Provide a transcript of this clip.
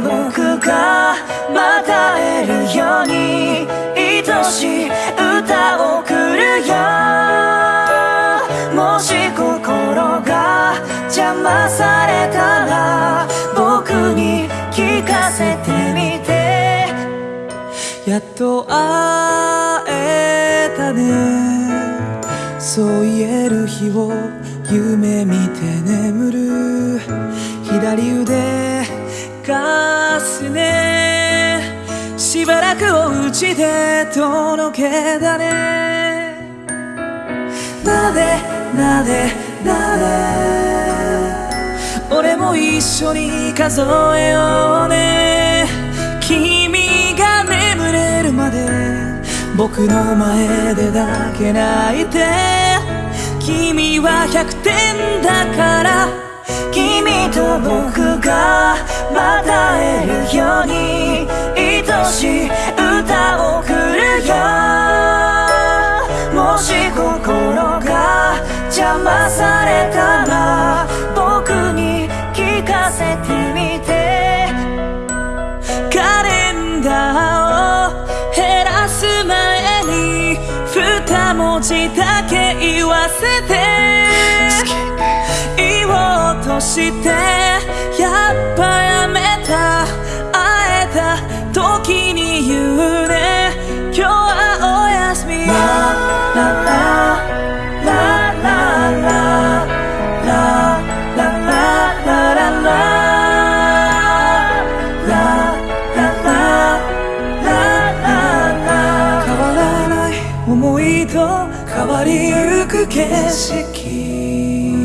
僕がまた会えるように愛しい歌を送るよもし心が邪魔されたら僕に聞かせてみて。やっと会えたね。そう言える日を夢見て眠る。左腕かすね。しばらくお家でとろけだね。なでなでなで俺も一緒に数えようね。君が眠れるまで僕の前でだけ泣いて君は100点だから君と僕文字だけ言わせて。言おうとしてやっぱやめた会えた時に言うね。今日はおやすみりと変わりゆく景色